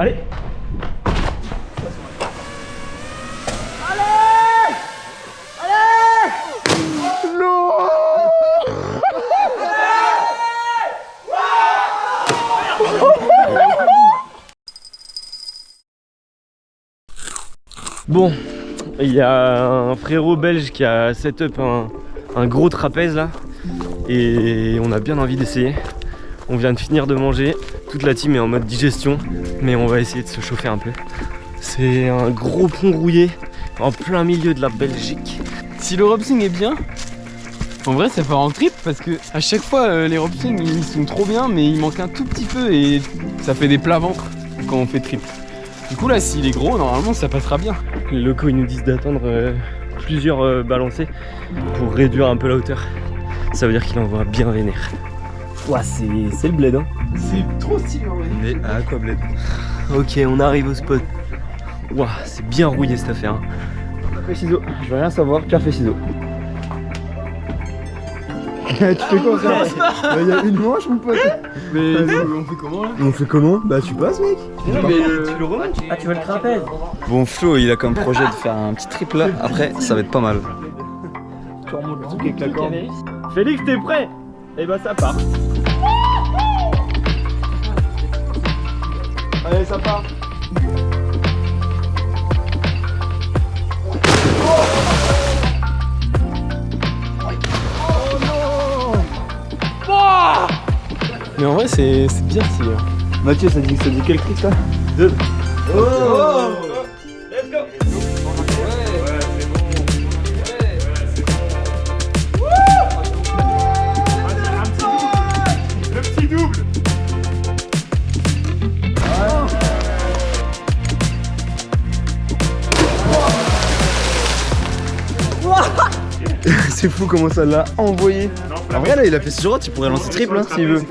Allez Bon, il y a un frérot belge qui a set up un gros trapèze là et on a bien envie d'essayer. On vient de finir de manger, toute la team est en mode digestion mais on va essayer de se chauffer un peu. C'est un gros pont rouillé en plein milieu de la Belgique. Si le Robsing est bien, en vrai ça part en trip parce que à chaque fois euh, les Robsing ils sont trop bien mais il manque un tout petit peu et ça fait des plats ventre quand on fait trip. Du coup là s'il est gros normalement ça passera bien. Les locaux ils nous disent d'attendre euh, plusieurs euh, balancés pour réduire un peu la hauteur. Ça veut dire qu'il envoie bien vénère. Ouah c'est le bled hein. C'est trop stylé en vrai. Mais à quoi bled? Ok on arrive au spot. Ouah c'est bien rouillé cette affaire. hein. Café ciseaux, je veux rien savoir, café ciseaux. tu fais quoi frère Il y a une manche mon pote? Mais on fait comment là? On fait comment? Bah tu passes mec Non mais le... Ah tu veux le trapèze Bon, Flo, il a comme projet de faire un petit trip là. Après, ça va être pas mal. Tu remontes le truc avec la corde. Félix t'es prêt? Et bah ça part. Allez ça part. Mais en vrai c'est bien hein. Mathieu ça dit, ça dit quel cri ça? C'est fou comment ça l'a envoyé. En vrai, là, il a fait sur droite, il pourrait lancer triple hein, s'il veut.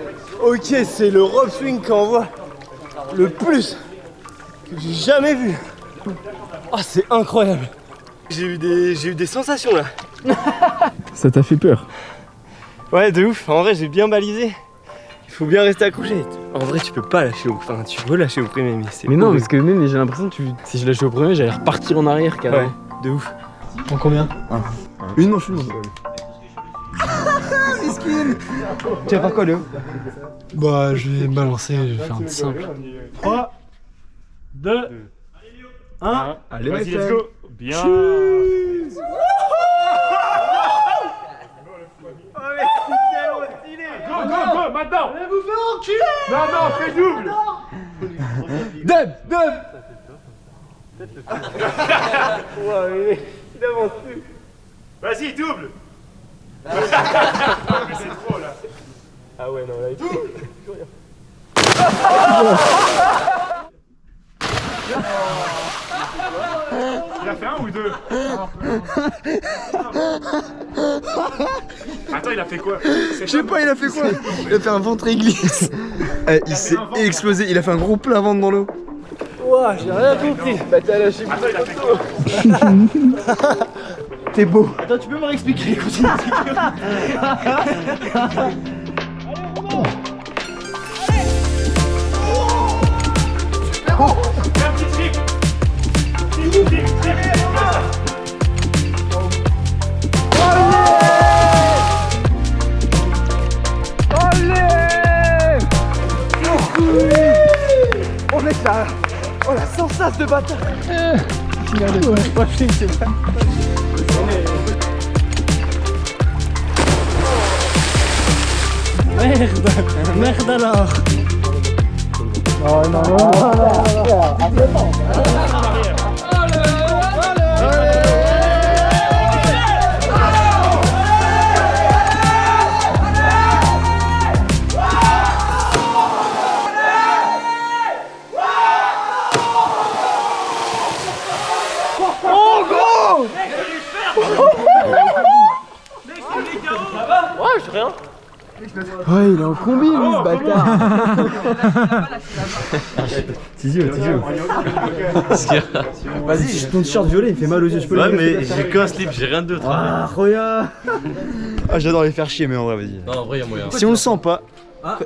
Ok, c'est le rope swing qui envoie le plus que j'ai jamais vu. Ah, c'est incroyable. J'ai eu des, j'ai eu des sensations là. Ça t'a fait peur? Ouais, de ouf. En vrai, j'ai bien balisé. Il faut bien rester accroché. En vrai, tu peux pas lâcher au, enfin, tu veux lâcher au premier, mais c'est. Mais non parce que même j'ai l'impression que tu... si je lâchais au premier j'allais repartir en arrière Ouais, carrément. de ouf. En combien? Une manche, une manche. Tu vas faire quoi, Léo Bah je vais balancer, je vais faire un simple. 3, 2, 1. Allez, Vas-y, let's go. Bien. Go, go, go, maintenant Mais vous faites enculer Non, non, fais double Dub Dub Ouais, il, il avance plus. Vas-y, double. Mais c'est trop, là. Ah ouais, non, là, il Il a fait un ou deux Attends, il a fait quoi Je sais pas, il a fait quoi Il a fait un ventre église. Eh, il s'est explosé, il a fait un gros plat ventre dans l'eau. Ouah, j'ai rien compris. Bah, t'as lâché Attends, il a fait quoi T'es beau. Attends, tu peux me réexpliquer Continue. Fais un petit trip, trip. Oh mec, la... Oh la sensation de bâtard Ouais Merde. Merde alors. Oh non, non, non, non, Oh go Ouais, je rien il est en combi lui ce bâtard Vas-y, ton t-shirt violet, il fait mal aux yeux, je peux Ouais, le mais j'ai qu'un slip, j'ai rien d'autre. Ah, regarde Ah, j'adore les faire chier, mais en vrai, vas-y. Non en vrai y'a moyen. Si on le sent pas,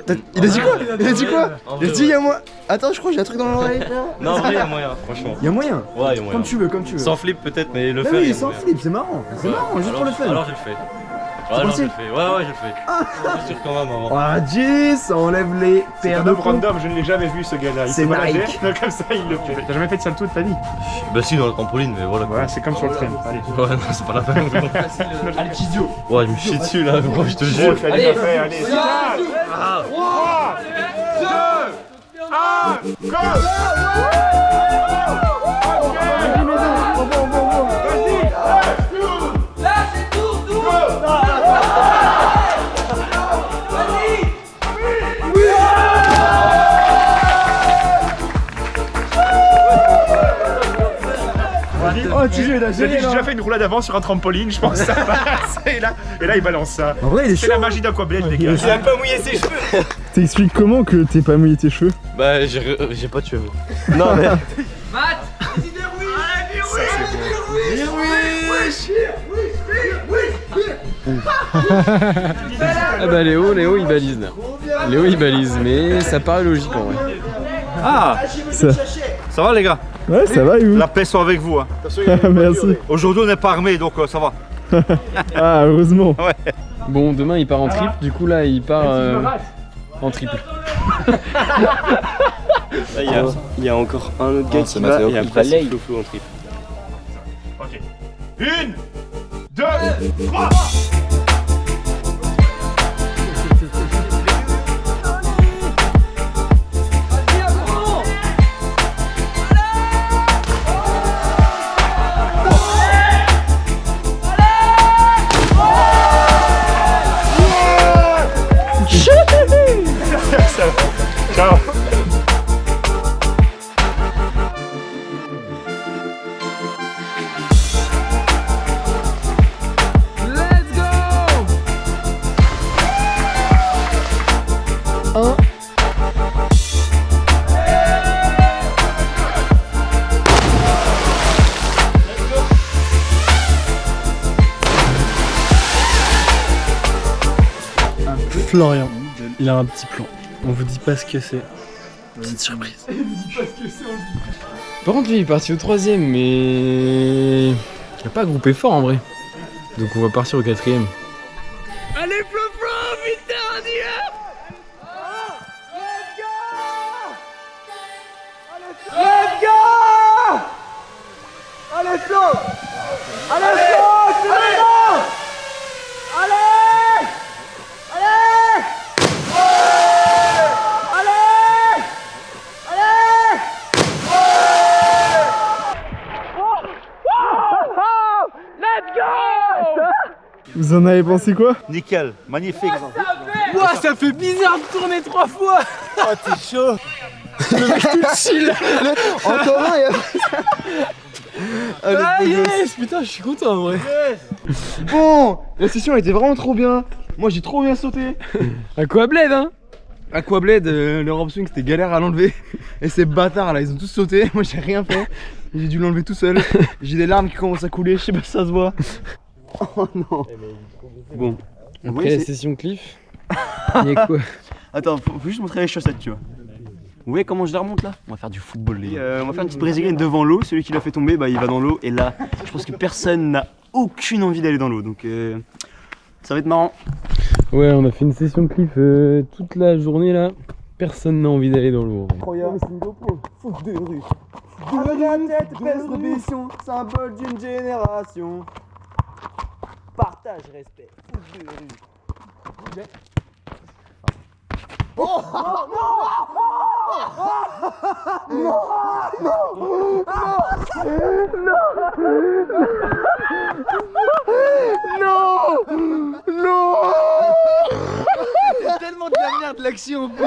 T'as- Il a dit quoi? Il a dit quoi? Il a dit y'a moi. Attends, je crois que j'ai un truc dans l'oreille. Non, en vrai, il y a moyen, franchement. Y'a moyen. Ouais, il y a moyen. Comme tu veux, comme tu veux. Sans flip peut-être, mais le Bah faire. oui, sans flip, c'est marrant. C'est marrant, juste pour le fun. Alors je le fais. Ouais, alors je le fais. Ouais, ouais, je le fais. Je suis sûr quand même avant. Ah, Jis, ça enlève les C'est paires de homme random, je ne l'ai jamais vu ce gars-là. Il C'est baladait, Nike. donc comme ça il le fait. T'as jamais fait de salto de ta vie Bah, si, dans le trampoline, mais voilà. Ouais, c'est comme sur le train. Allez. Ouais, non, c'est pas la peine. Ouais, je me chie dessus là, gros, je te Gros, jure. tu l'as déjà fait, il a J'ai déjà fait une roulade avant sur un trampoline, je pense que ça passe. Et là, et là il balance ça. En vrai, il est C'est la magie d'Aquablade, les gars. Il a pas mouillé ses cheveux. T'expliques comment que t'es pas mouillé tes cheveux? Bah, j'ai j'ai pas de cheveux. Non, mais. Ah bah Léo, Léo il balise là. Léo il balise, mais ça paraît logique en vrai. Ah Ça, Ça va les gars ouais, ça va, et vous La paix soit avec vous. hein. Merci. Aujourd'hui on n'est pas armé donc euh, ça va. Ah, heureusement. Bon, demain il part en triple, du coup là il part euh, en triple. Là, il y, a, il y a encore un autre gars qui va et après c'est flou flou en trip. Ok. Une, deux, trois Florian, il a un petit plan. On vous dit pas ce que c'est. Petite surprise. Par contre lui il est parti au troisième, mais... Il a pas groupé fort en vrai. Donc on va partir au quatrième. Vous en avez pensé quoi Nickel, magnifique. Ouah ça fait bizarre de tourner trois fois Encore un, et Ah yes Putain je suis content en vrai Bon, la session était vraiment trop bien. Moi j'ai trop bien sauté. Aquablade hein Aquablade, euh, le rope swing c'était galère à l'enlever. Et ces bâtards là, ils ont tous sauté. Moi j'ai rien fait. J'ai dû l'enlever tout seul. J'ai des larmes qui commencent à couler, je sais pas si ça se voit. Oh non. Bon. Après Oui, la c'est- session cliff, il y a quoi Attends, faut, faut juste montrer les chaussettes, tu vois. Vous voyez comment je la remonte là? On va faire du football, les gars. Euh, on va faire une petite brésilienne devant l'eau. Celui qui l'a fait tomber, bah il va dans l'eau. Et là, je pense que personne n'a aucune envie d'aller dans l'eau. Donc euh, ça va être marrant. Ouais on a fait une session cliff euh, toute la journée là. Personne n'a envie d'aller dans l'eau. en vrai. tête, baisse l'ambition, symbole d'une génération. Partage, respect, foot de rue. tellement de la merde l'action en plus.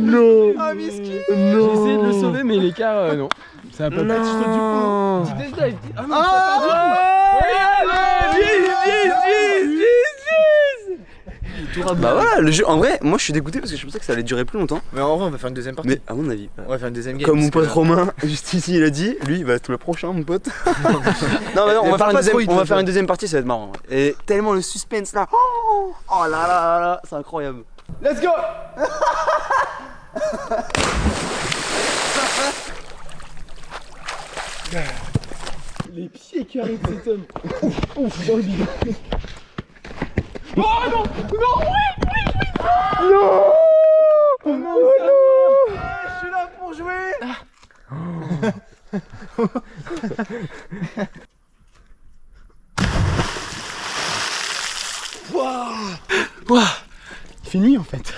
Non J'ai essayé de le sauver mais l'écart euh, non. Ça a pas Non. Petit. Ah non, ça a pas du tout. Bah voilà, le jeu, en vrai, moi je suis dégoûté parce que je pensais que ça allait durer plus longtemps. Mais en vrai, on va faire une deuxième partie. Mais à mon avis, On va faire une deuxième game. comme mon pote que- Romain, juste ici, il a dit, lui, il va être le prochain, mon pote. non, mais non, on va, faire une deuxième, on va faire une deuxième partie, ça va être marrant. Et tellement le suspense là. Oh, oh là là là là, c'est incroyable. Let's go Les pieds qui arrivent cet homme. Ouf, ouf, dans le bidon. Oh non Non, oui, oui, oui Non Oh non, non Je suis là pour jouer Il fait nuit en fait.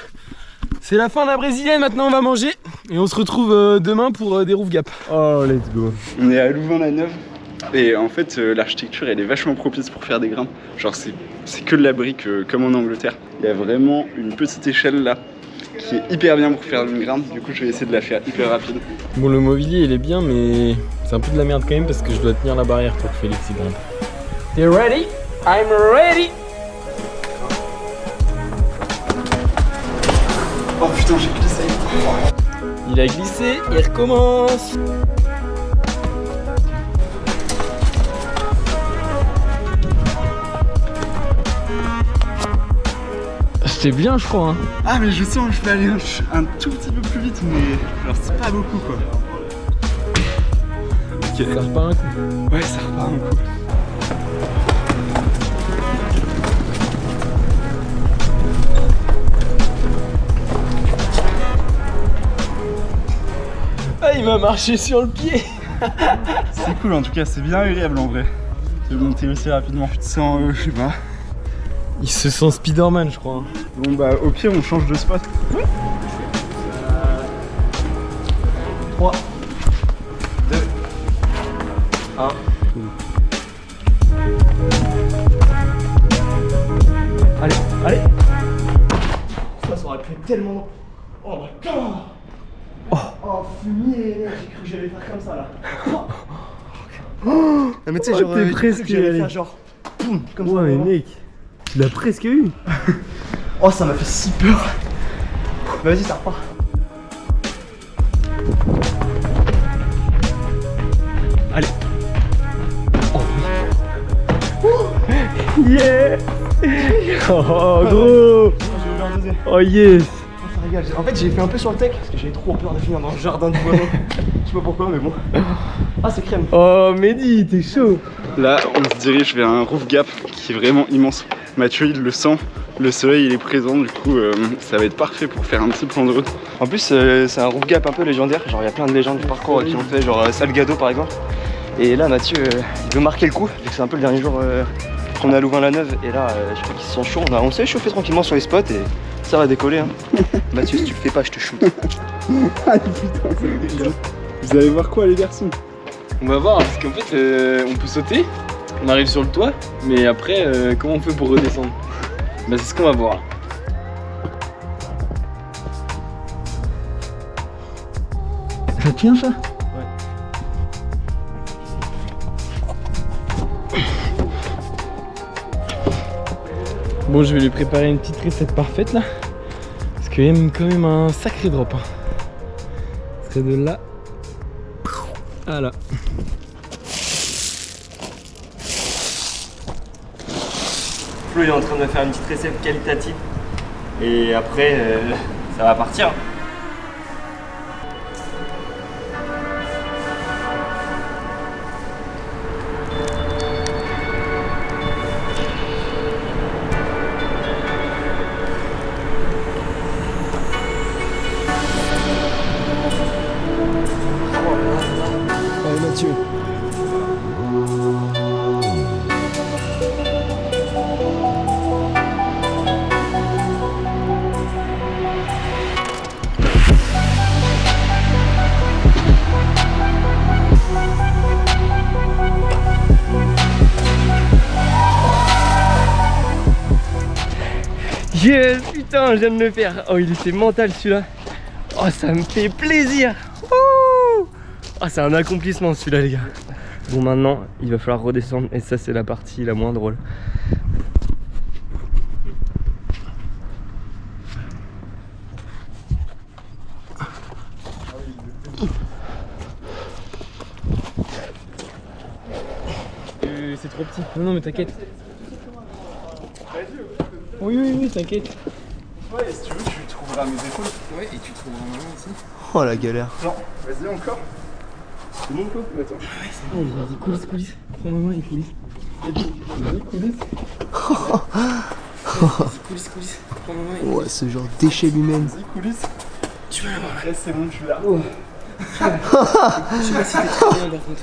C'est la fin de la brésilienne, maintenant on va manger. Et on se retrouve euh, demain pour euh, des roof gap. Oh, let's go. On est à Louvain-la-Neuve et en fait euh, l'architecture elle est vachement propice pour faire des grimpes. Genre c'est c'est que de la brique euh, comme en Angleterre. Il y a vraiment une petite échelle là qui est hyper bien pour faire une grimpe. Du coup je vais essayer de la faire hyper rapide. Bon, le mobilier il est bien, mais c'est un peu de la merde quand même parce que je dois tenir la barrière pour que Félix y grimpe. T'es ready? I'm ready! Oh putain j'ai glissé. Il a glissé, il recommence. C'était bien, je crois. Hein. Ah mais je sens que je vais aller un, un tout petit peu plus vite mais genre c'est pas beaucoup quoi. Ça repart un coup. Ouais ça repart un coup. Ah, il m'a marché sur le pied. C'est cool en tout cas c'est bien agréable en vrai. De monter aussi rapidement. Tu te sens euh, je sais pas. Il se sent Spider-Man, je crois. Bon bah au pire on change de spot. 3, 2, 1. Allez, allez Ça, ça aurait pu être tellement. Oh my god Oh, oh fumier, j'ai cru que j'allais faire comme ça là. Non, mais tu sais, genre. t'es euh, presque que j'allais allé. faire genre. Poum, comme ça. Ouais, mais vraiment. mec, tu l'as presque eu. Oh, ça m'a fait si peur. Bah, Vas-y, ça repart. Allez. Yeah Oh gros J'ai ouvert un deuxième. Oh yes Oh. En fait, j'ai fait un peu sur le tech parce que j'avais trop peur de finir dans le jardin de voisin. Je sais pas pourquoi, mais bon. Ah, c'est crème. Oh Mehdi, t'es chaud Là, on se dirige vers un roof gap qui est vraiment immense. Mathieu, il le sent. Le soleil, il est présent. Du coup, euh, ça va être parfait pour faire un petit plan de route. En plus, euh, c'est un roof gap un peu légendaire. Genre, il y a plein de légendes du parcours qui ont fait, genre euh, Salgado par exemple. Et là, Mathieu, euh, il veut marquer le coup, vu que c'est un peu le dernier jour euh, qu'on est à Louvain-la-Neuve. Et là, euh, je crois qu'ils se sont chauds. On, a- on s'est chauffé tranquillement sur les spots et ça va décoller. Hein. Mathieu, si tu le fais pas, je te shoot. Vous allez voir quoi, les garçons? On va voir, parce qu'en fait, euh, on peut sauter, on arrive sur le toit, mais après, euh, comment on fait pour redescendre Bah, c'est ce qu'on va voir. Ça tient ça Bon, je vais lui préparer une petite recette parfaite là. Parce qu'il aime quand même un sacré drop. Hein. C'est de là à là. Flo il est en train de me faire une petite recette qualitative. Et après, euh, ça va partir. Yes, putain, je viens de le faire. Oh, il était mental celui-là. Oh, ça me fait plaisir. Oh, c'est un accomplissement celui-là, les gars. Bon, maintenant, il va falloir redescendre. Et ça, c'est la partie la moins drôle. Euh, c'est trop petit. Non, non, mais t'inquiète. Oui, oui, oui, t'inquiète. Ouais, si tu veux, tu trouveras mes épaules. Ouais, et tu trouveras un moment aussi. Oh la galère. Non, vas-y encore. C'est bon quoi Attends. Oh, vas-y, coulisses, coulisses. Prends ma main et coulisses. Vas-y, coulisses. Vas-y, coulisses, coulisses. Prends ma main et Ouais, ce genre d'échelle humaine. Vas-y, coulisses. Tu vas l'avoir. Là, c'est bon, je suis là. Je sais pas si t'es très bien par contre.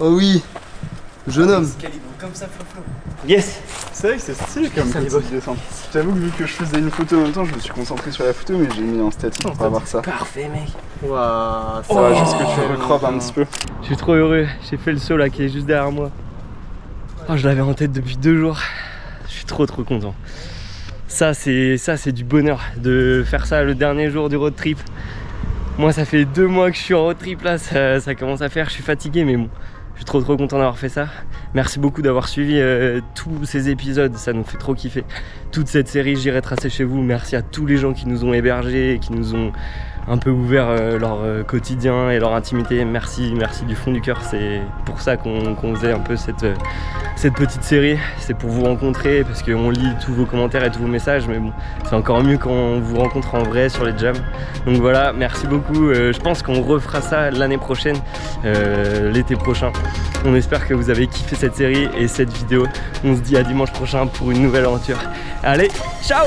Oh oui. Jeune homme. Calibre comme ça, flop. Yes C'est vrai que c'est stylé comme petite descente. J'avoue que vu que je faisais une photo en même temps, je me suis concentré sur la photo, mais j'ai mis en statique pour avoir ça. Parfait, mec. Waouh. Ça va juste que tu recropes un petit peu. Je suis trop heureux, j'ai fait le saut là qui est juste derrière moi. Oh, je l'avais en tête depuis deux jours. Je suis trop trop content. Ça c'est ça c'est du bonheur de faire ça le dernier jour du road trip. Moi ça fait deux mois que je suis en road trip là, ça, ça commence à faire, je suis fatigué mais bon. Je suis trop trop content d'avoir fait ça. Merci beaucoup d'avoir suivi euh, tous ces épisodes, ça nous fait trop kiffer. Toute cette série J'irai tracer chez vous. Merci à tous les gens qui nous ont hébergés, qui nous ont un peu ouvert euh, leur euh, quotidien et leur intimité. Merci, merci du fond du cœur. C'est pour ça qu'on faisait un peu cette, euh, cette petite série. C'est pour vous rencontrer parce qu'on lit tous vos commentaires et tous vos messages. Mais bon, c'est encore mieux quand on vous rencontre en vrai sur les jams. Donc voilà, merci beaucoup. Je pense qu'on refera ça l'année prochaine, l'été prochain. On espère que vous avez kiffé cette série et cette vidéo. On se dit à dimanche prochain pour une nouvelle aventure. Allez, ciao